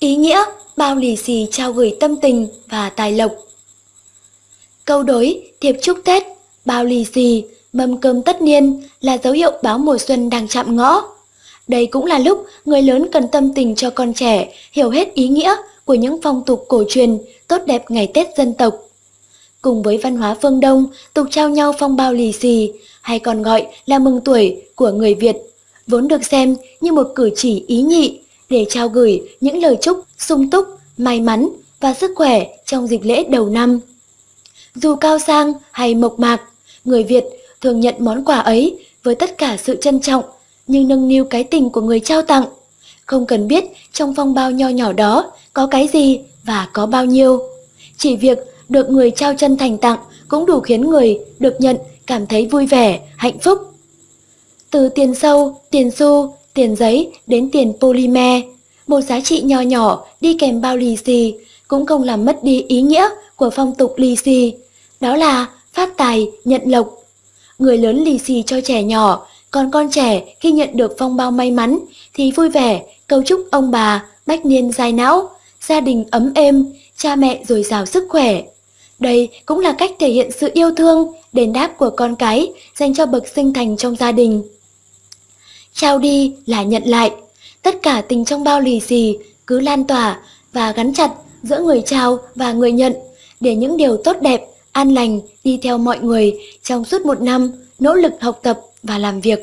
ý nghĩa bao lì xì trao gửi tâm tình và tài lộc. Câu đối thiệp chúc Tết, bao lì xì, mâm cơm tất niên là dấu hiệu báo mùa xuân đang chạm ngõ. Đây cũng là lúc người lớn cần tâm tình cho con trẻ hiểu hết ý nghĩa của những phong tục cổ truyền tốt đẹp ngày Tết dân tộc. Cùng với văn hóa phương Đông, tục trao nhau phong bao lì xì, hay còn gọi là mừng tuổi của người Việt, vốn được xem như một cử chỉ ý nhị để trao gửi những lời chúc sung túc, may mắn và sức khỏe trong dịp lễ đầu năm. Dù cao sang hay mộc mạc, người Việt thường nhận món quà ấy với tất cả sự trân trọng, nhưng nâng niu cái tình của người trao tặng. Không cần biết trong phong bao nho nhỏ đó có cái gì và có bao nhiêu. Chỉ việc được người trao chân thành tặng cũng đủ khiến người được nhận cảm thấy vui vẻ, hạnh phúc. Từ tiền sâu, tiền xu, tiền giấy đến tiền polymer, một giá trị nhỏ nhỏ đi kèm bao lì xì cũng không làm mất đi ý nghĩa của phong tục lì xì, đó là phát tài, nhận lộc. Người lớn lì xì cho trẻ nhỏ, còn con trẻ khi nhận được phong bao may mắn thì vui vẻ, cầu chúc ông bà bách niên dài não, gia đình ấm êm, cha mẹ dồi dào sức khỏe. Đây cũng là cách thể hiện sự yêu thương, đền đáp của con cái dành cho bậc sinh thành trong gia đình. Trao đi là nhận lại, tất cả tình trong bao lì xì cứ lan tỏa và gắn chặt giữa người trao và người nhận để những điều tốt đẹp, an lành đi theo mọi người trong suốt một năm nỗ lực học tập và làm việc.